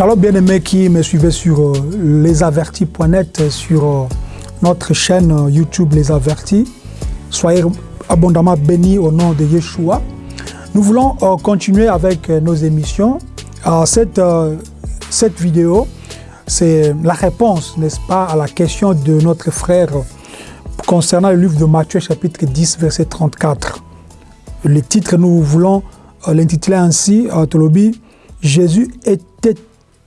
Shalom bien-aimés qui me suivaient sur euh, lesavertis.net, sur euh, notre chaîne euh, YouTube Les Avertis. Soyez abondamment bénis au nom de Yeshua. Nous voulons euh, continuer avec euh, nos émissions. Euh, cette, euh, cette vidéo, c'est la réponse, n'est-ce pas, à la question de notre frère concernant le livre de Matthieu chapitre 10, verset 34. Le titre, nous voulons euh, l'intituler ainsi, euh, Tolobi, Jésus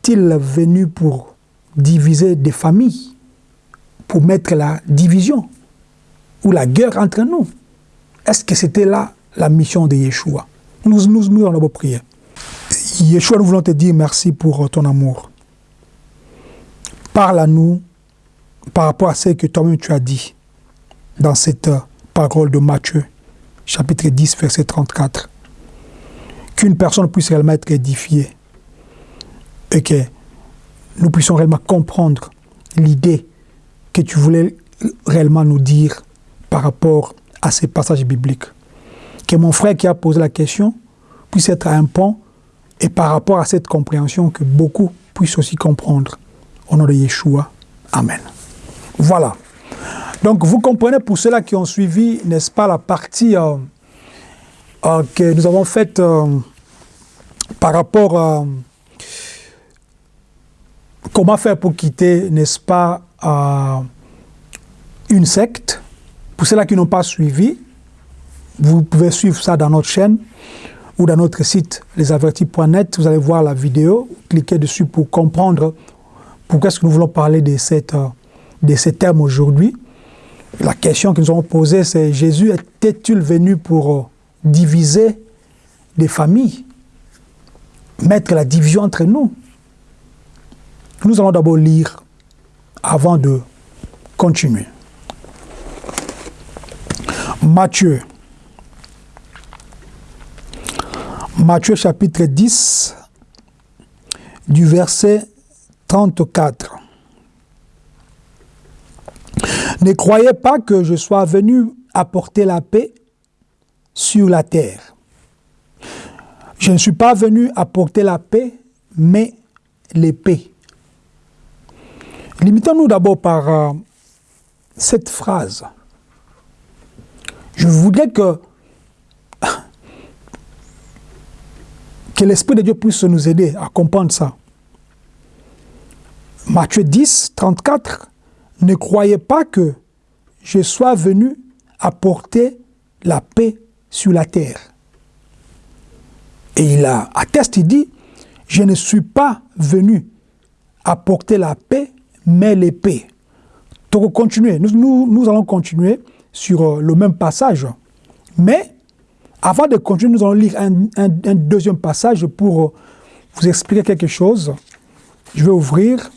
était-il venu pour diviser des familles, pour mettre la division ou la guerre entre nous? Est-ce que c'était là la mission de Yeshua? Nous, nous, nous allons prier. Yeshua, nous voulons te dire merci pour ton amour. Parle à nous par rapport à ce que toi-même tu as dit dans cette parole de Matthieu, chapitre 10, verset 34. Qu'une personne puisse réellement être édifiée et que nous puissions réellement comprendre l'idée que tu voulais réellement nous dire par rapport à ces passages bibliques. Que mon frère qui a posé la question puisse être un pont et par rapport à cette compréhension que beaucoup puissent aussi comprendre. Au nom de Yeshua. Amen. Voilà. Donc vous comprenez pour ceux-là qui ont suivi, n'est-ce pas, la partie euh, euh, que nous avons faite euh, par rapport à comment faire pour quitter, n'est-ce pas, euh, une secte? Pour ceux-là qui n'ont pas suivi, vous pouvez suivre ça dans notre chaîne ou dans notre site lesavertis.net. Vous allez voir la vidéo, cliquez dessus pour comprendre pourquoi est-ce que nous voulons parler de, cette, euh, de ces termes aujourd'hui. La question que nous avons posée, c'est Jésus était-il venu pour euh, diviser des familles, mettre la division entre nous Nous allons d'abord lire avant de continuer. Matthieu. Matthieu chapitre 10, du verset 34. Ne croyez pas que je sois venu apporter la paix sur la terre. Je ne suis pas venu apporter la paix, mais l'épée. Limitons-nous d'abord par euh, cette phrase. Je voudrais que, que l'Esprit de Dieu puisse nous aider à comprendre ça. Matthieu 10, 34, ne croyez pas que je sois venu apporter la paix sur la terre. Et il atteste, il dit, je ne suis pas venu apporter la paix, mais l'épée. Donc, continuer. Nous, nous, nous, allons continuer sur le même passage. Mais, avant de continuer, nous allons lire un, un, deuxième passage pour vous expliquer quelque chose. Je vais ouvrir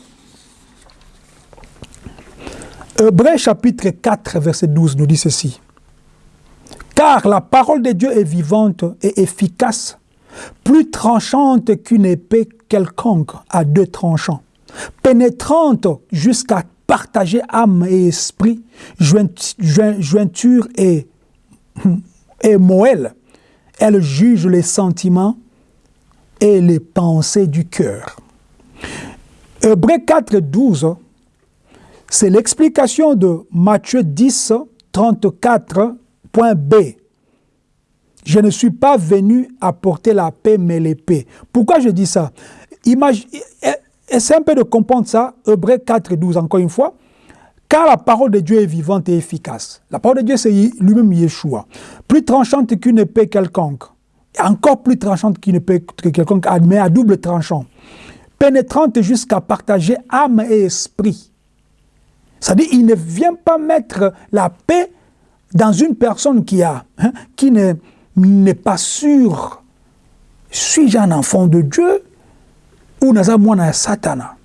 Hébreu chapitre 4, verset 12 nous dit ceci. Car la parole de Dieu est vivante et efficace, plus tranchante qu'une épée quelconque à deux tranchants, pénétrante jusqu'à partager âme et esprit, jointure et, moelle. Elle juge les sentiments et les pensées du cœur. Hébreu 4, 12 c'est l'explication de Matthieu 10, 34.b. Je ne suis pas venu apporter la paix, mais l'épée. Pourquoi je dis ça? Essaye un peu de comprendre ça, Hébreu 4, 12, encore une fois. Car la parole de Dieu est vivante et efficace. La parole de Dieu, c'est lui-même Yeshua. Plus tranchante qu'une épée quelconque. Encore plus tranchante qu'une épée quelconque, mais à double tranchant. Pénétrante jusqu'à partager âme et esprit c'est-à-dire, il ne vient pas mettre la paix dans une personne qui hein, qui n'est pas sûr, suis-je un enfant de Dieu ou naza un satana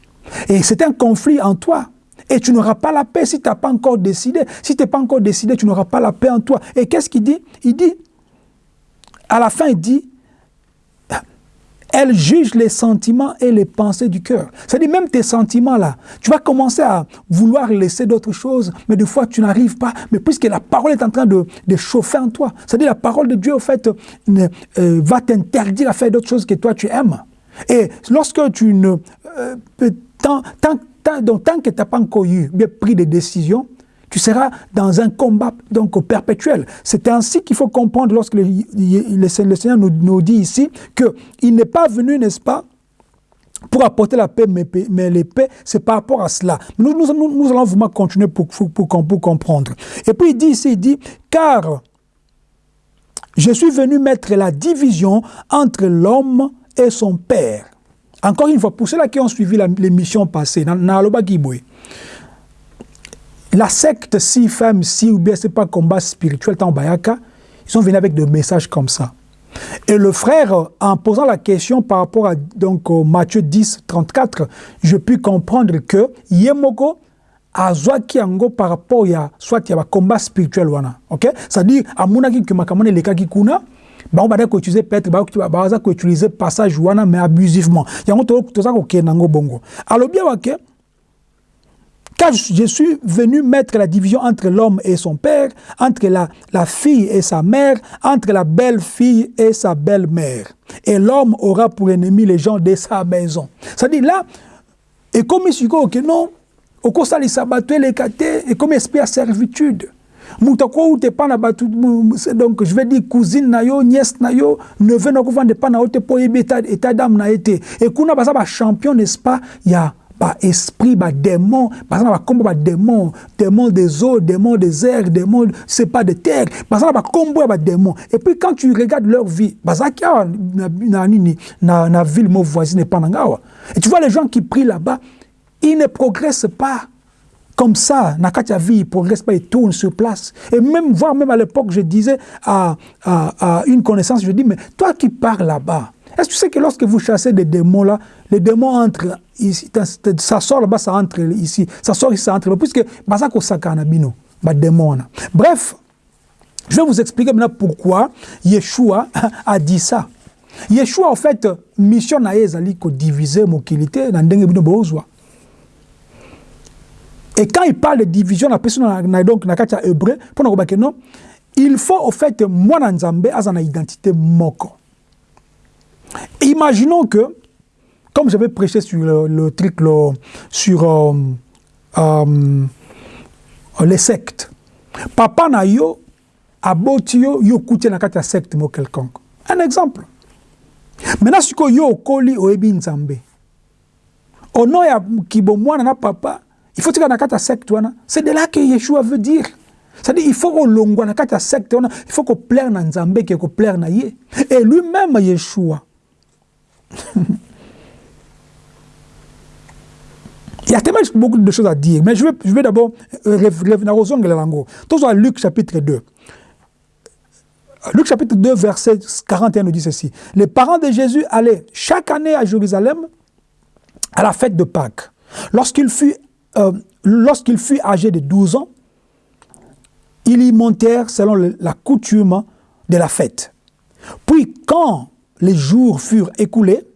Et c'est un conflit en toi. Et tu n'auras pas la paix si tu n'as pas encore décidé. Si tu n'es pas encore décidé, tu n'auras pas la paix en toi. Et qu'est-ce qu'il dit? Il dit, à la fin, il dit, elle juge les sentiments et les pensées du cœur. C'est-à-dire même tes sentiments-là, tu vas commencer à vouloir laisser d'autres choses, mais des fois tu n'arrives pas, mais puisque la parole est en train de, de chauffer en toi. C'est-à-dire la parole de Dieu, au fait, euh, va t'interdire à faire d'autres choses que toi tu aimes. Et lorsque tu ne... Euh, tant, tant, donc, tant que tu n'as pas encore eu bien pris des décisions, tu seras dans un combat donc perpétuel. C'est ainsi qu'il faut comprendre lorsque le, le, Seigneur nous, nous dit ici qu'il n'est pas venu, n'est-ce pas, pour apporter la paix, mais, mais l'épée, c'est par rapport à cela. Nous, nous, nous, allons vraiment continuer pour, pour, pour, pour, comprendre. Et puis il dit ici, il dit, car je suis venu mettre la division entre l'homme et son père. Encore une fois, pour ceux-là qui ont suivi l'émission passée, dans, dans la secte si femme si ou bien c'est pas combat spirituel tant bayaka, ils sont venus avec des messages comme ça. Et le frère, en posant la question par rapport à donc, Matthieu 10, 34, je puis comprendre que Yemoko a yango par rapport à soit il y a un combat spirituel wana ok? C'est-à-dire amonaki makamane lekaki kuna bango bada ko utiliser peut-être baza ko utiliser passage wana mais abusivement yango toza kokende nango bongo alobi awake car je suis venu mettre la division entre l'homme et son père, entre la, la fille et sa mère, entre la belle-fille et sa belle-mère. Et l'homme aura pour ennemi les gens de sa maison. C'est-à-dire là, et comme il que non, au cours de et comme esprit à servitude. Donc je vais dire cousine na yo nièce na yo neveu na kovanda epai na yo te mpo oyebi état d'âme na ye te e kuna baza bachampion n'est-ce pas? Ya ba esprit ba démon. Parce ba combo ba démon. Démon des eaux démon des airs démon c'est pas de terre. Parce ba combo ba démon. Et puis quand tu regardes leur vie parce qu'il na nini? Na na ville mo voisine pas ngawa et tu vois les gens qui prient là-bas ils ne progressent pas comme ça, Nakatia vie, il progresse pas, il tourne sur place. Et même, voir même à l'époque, je disais à, à, une connaissance, je dis, mais toi qui pars là-bas, est-ce que tu sais que lorsque vous chassez des démons là, les démons entrent ici, ça sort là-bas, ça entre ici, ça sort ici, ça entre là, puisque Bazako Sakana Bino, bah démon. Bref, je vais vous expliquer maintenant pourquoi Yeshua a dit ça. Yeshua, en fait, mission na ezali ko diviser mokilité na ndenge bino. Et quand il parle de division, la personne na donc na katia hébreu, pour nous que non, il faut au fait moi na nzambe azana identité moko. Imaginons que, comme j'avais prêché sur le, le truc le, sur euh, euh, les sectes, papa na yo aboti yo yo kuti na kati ya secte mo quelconque. Un exemple. Maintenant siko yo okoli oyebi nzambe. Ono ya kibo mwana na papa, il faut tika na kati ya secte. C'est de là que Yeshua veut dire. C'est-à-dire il faut kolongwa na kati ya secte il faut ko plaire na nzambe ke ko plaire na ye. Et lui-même Yeshua Il y a tellement beaucoup de choses à dire, mais je vais, je vais d'abord ongles lango. Tous à Luc chapitre 2. Luc chapitre 2, verset 41 nous dit ceci. Les parents de Jésus allaient chaque année à Jérusalem à la fête de Pâques. Lorsqu'il fut, euh, lorsqu'il fut âgé de 12 ans, ils y montèrent selon la coutume de la fête. Puis quand les jours furent écoulés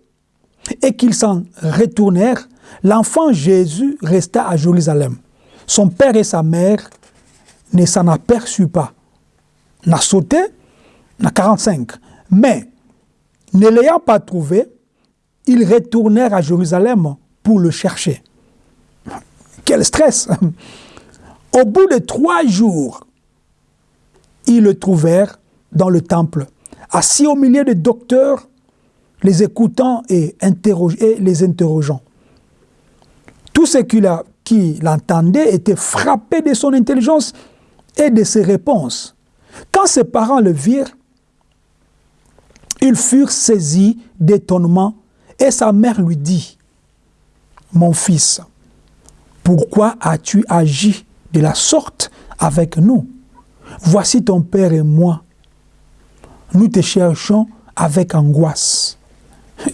et qu'ils s'en retournèrent, l'enfant Jésus resta à Jérusalem. Son père et sa mère ne s'en aperçurent pas. N'a sauté, n'a 45. Mais, ne l'ayant pas trouvé, ils retournèrent à Jérusalem pour le chercher. Quel stress Au bout de trois jours, ils le trouvèrent dans le temple assis au milieu des docteurs, les écoutant et, et les interrogeant. Tous ceux qui l'entendaient étaient frappés de son intelligence et de ses réponses. Quand ses parents le virent, ils furent saisis d'étonnement et sa mère lui dit, « Mon fils, pourquoi as-tu agi de la sorte avec nous? Voici ton père et moi, nous te cherchons avec angoisse.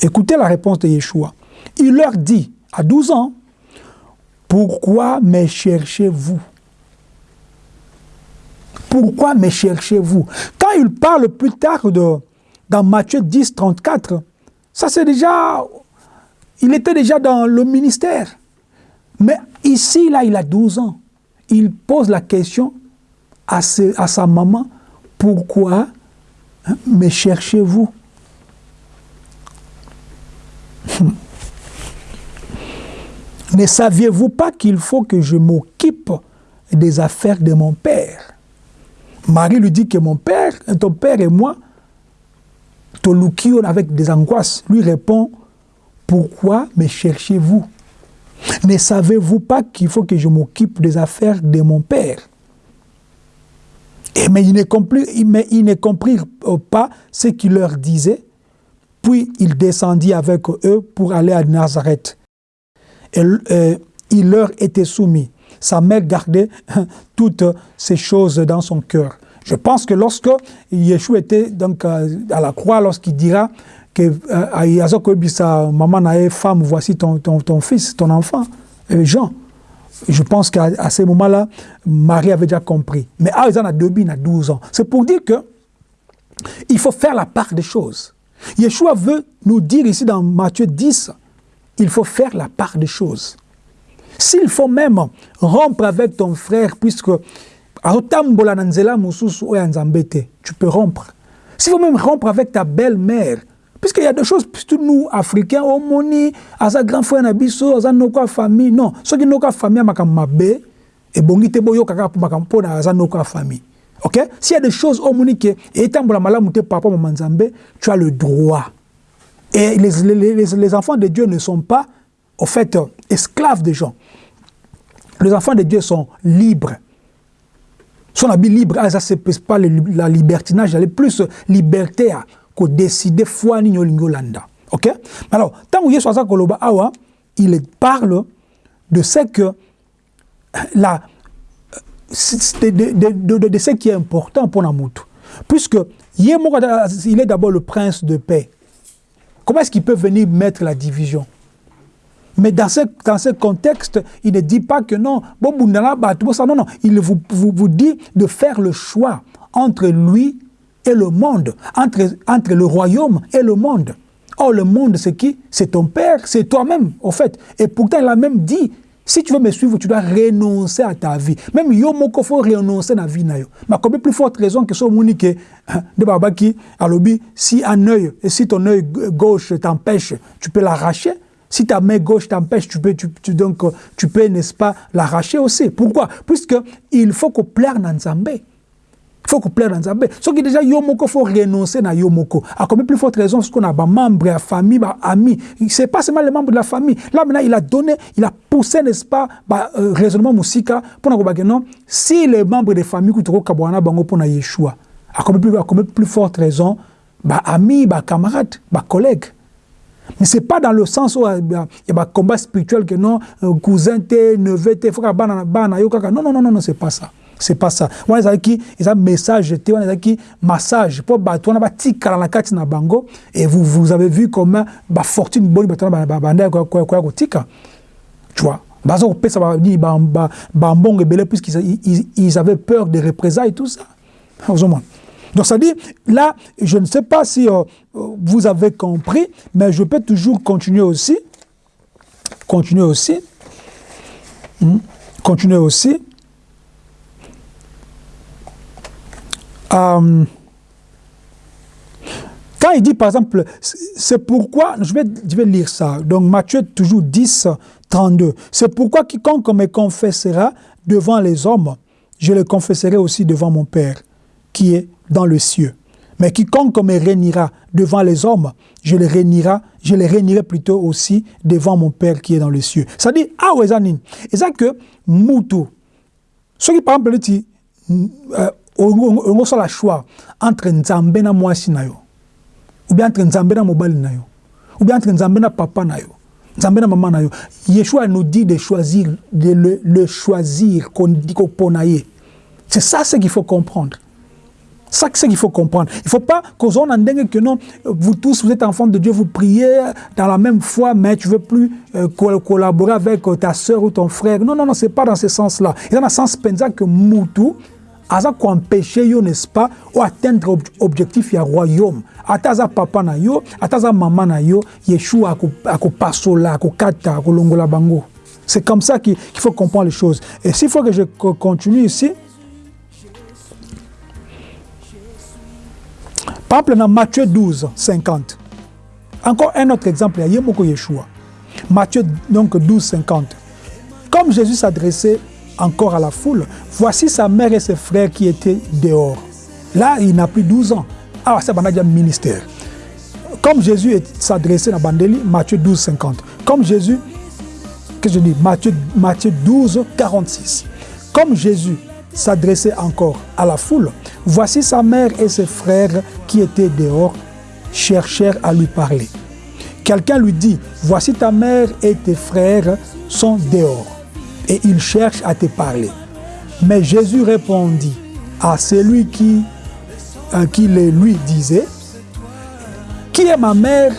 Écoutez la réponse de Yeshua. Il leur dit, à 12 ans, pourquoi me cherchez-vous? Pourquoi me cherchez-vous? Quand il parle plus tard de, dans Matthieu 10, 34, ça c'est déjà, il était déjà dans le ministère. Mais ici, là, il a 12 ans. Il pose la question à, sa maman, pourquoi hein, me cherchez-vous? Ne saviez-vous pas qu'il faut que je m'occupe des affaires de mon père? Marie lui dit que mon père, ton père et moi, Tolukion avec des angoisses, lui répond, pourquoi me cherchez-vous? Ne savez-vous pas qu'il faut que je m'occupe des affaires de mon père? Et mais ils ne comprirent, pas ce qu'il leur disait. Puis il descendit avec eux pour aller à Nazareth. Et, euh, il leur était soumis. Sa mère gardait toutes ces choses dans son cœur. Je pense que lorsque Yeshua était donc euh, à la croix, lorsqu'il dira que euh, maman femme, voici ton, ton, ton, fils, ton enfant, Jean. Je pense qu'à ce moment-là, Marie avait déjà compris. Mais il a 12 ans. C'est pour dire que il faut faire la part des choses. Yeshua veut nous dire ici dans Matthieu 10, il faut faire la part des choses. S'il faut même rompre avec ton frère, puisque tu peux rompre. S'il faut même rompre avec ta belle-mère, puisqu'il y a des choses, puisque nous, Africains, au moni, à grand frère Nabiso, à notre famille, non, ceux qui n'ont famille, mabe, et bongi te boyo kaka pour makampo na za notre famille. OK? S'il y a des choses au moni que étant la malamu te papa mamanzambe, tu as le droit. Et les, les, les, les enfants de Dieu ne sont pas, au fait, esclaves des gens. Les enfants de Dieu sont libres. Son habit libre, ah, ça c'est pas la libertinage, elle est plus liberté que décider foi ni landa. OK? Alors, tant que Yesu koloba awa, il parle de ce que la de, de, de, de, ce qui est important pour Namutu. Puisque il est d'abord le prince de paix. Comment est-ce qu'il peut venir mettre la division? Mais dans ce, dans ce contexte, il ne dit pas que non, non, non, il vous, vous, vous dit de faire le choix entre lui et le monde, entre, entre le royaume et le monde. Or, le monde, c'est qui? C'est ton père, c'est toi-même, au fait. Et pourtant, il a même dit, si tu veux me suivre, tu dois renoncer à ta vie. Même yo faut renoncer à la vie Mais comme plus forte raison que ce que de babaki alobi si un œil et si ton œil gauche t'empêche, tu peux l'arracher. Si ta main gauche t'empêche, tu peux, tu, donc, tu peux, n'est-ce pas, l'arracher aussi. Pourquoi? Puisque il faut qu'on plaire dans Nzambe. Il faut qu'on plaire dans Nzambe. Ce qui déjà, Yomoko, il faut renoncer à Yomoko. À combien plus forte raison, ce qu'on a, bah, membres, la famille, amis. C'est pas seulement les membres de la famille. Là, maintenant, il a donné, il a poussé, n'est-ce pas, bah, euh, raisonnement pour nous dire non, si les membres de la famille, qui ont Kabwana, bango pour Yeshua, combien plus, combien plus forte raison, amis, camarades, bah, collègues. Mais ce n'est pas dans le sens où il y a un combat spirituel que non, cousin, neveu, que Non, non, non, non, non, c'est pas ça. C'est pas ça. On a qui ils ont message, on a qui massage pour battre, on a petit karanakati na bango et vous vous avez vu comment ba fortune bonne battre ba banda quoi quoi quoi tika. Tu vois. Bazo ko pesa ba ni ba ba mbongo belé puisqu'ils ils avaient peur des représailles tout ça. Vous donc ça dit, là, je ne sais pas si euh, vous avez compris, mais je peux toujours continuer aussi. Continuer aussi. Hmm, continuer aussi. Euh, quand il dit, par exemple, c'est pourquoi, je vais, je vais lire ça, donc Matthieu toujours 10, 32, c'est pourquoi quiconque me confessera devant les hommes, je le confesserai aussi devant mon Père, qui est dans le cieux. Mais quiconque me réunira devant les hommes, je le réunirai, je le réunirai plutôt aussi devant mon Père qui est dans les cieux. Ça dit, ah ouais, Et ça que, moutou, ce qui par exemple dit, on a le choix entre Nzambe na mwasi na yo, ou bien entre Nzambe na mobali na yo, ou bien entre Nzambe na papa na yo, Nzambe na na. Yeshua nous dit de choisir, de le, le choisir, qu'on dit qu'on C'est ça ce qu'il faut comprendre. Ça, c'est ce qu'il faut comprendre. Il ne faut pas qu'on que non, vous tous, vous êtes enfants de Dieu, vous priez dans la même foi, mais tu ne veux plus euh, collaborer avec euh, ta soeur ou ton frère. Non, non, non, ce n'est pas dans ce sens-là. Il y a un sens pensant que Moutou, aza empêcher yo n'est-ce pas ou atteindre objectif ya royaume ata aza papa na yo ata aza mama na yo yeshua akopasola akokata akolongola bango c'est comme ça qu'il faut comprendre les choses et s'il faut que je continue ici Par exemple, dans Matthieu 12, 50, encore un autre exemple, il y a Yeshua. Matthieu donc 12, 50. Comme Jésus s'adressait encore à la foule, voici sa mère et ses frères qui étaient dehors. Là, il n'a plus 12 ans. Ah, c'est un ministère. Comme Jésus s'adressait à Bandeli, Matthieu 12, 50. Comme Jésus, que je dis, Matthieu, Matthieu 12, 46. Comme Jésus s'adressait encore à la foule, voici sa mère et ses frères qui étaient dehors cherchèrent à lui parler. Quelqu'un lui dit, voici ta mère et tes frères sont dehors et ils cherchent à te parler. Mais Jésus répondit à celui qui, euh, qui le lui disait, qui est ma mère?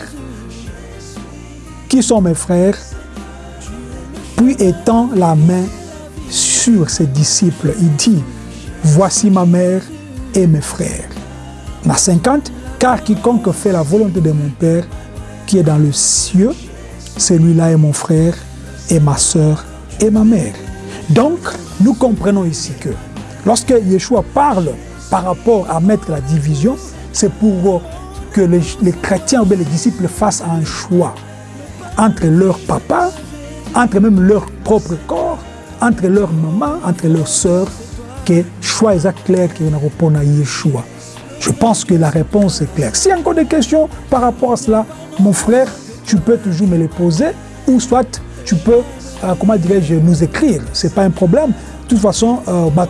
Qui sont mes frères Puis étend la main sur ses disciples, il dit, voici ma mère et mes frères. Ma 50, car quiconque fait la volonté de mon Père qui est dans le ciel, celui-là est mon frère et ma soeur et ma mère. Donc, nous comprenons ici que lorsque Yeshua parle par rapport à mettre la division, c'est pour que les, chrétiens ou les disciples fassent un choix entre leur papa, entre même leur propre corps, entre leur maman, entre leur sœur, que choix exact clair qui répond à Yeshua. Je pense que la réponse est claire. S'il y a encore des questions par rapport à cela, mon frère, tu peux toujours me les poser, ou soit tu peux, euh, comment dirais-je, nous écrire. Ce n'est pas un problème. De toute façon, euh, par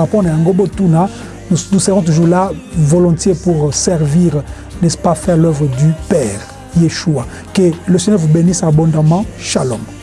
rapport à Tuna, nous, nous serons toujours là volontiers pour servir, n'est-ce pas, faire l'œuvre du Père, Yeshua. Que le Seigneur vous bénisse abondamment. Shalom.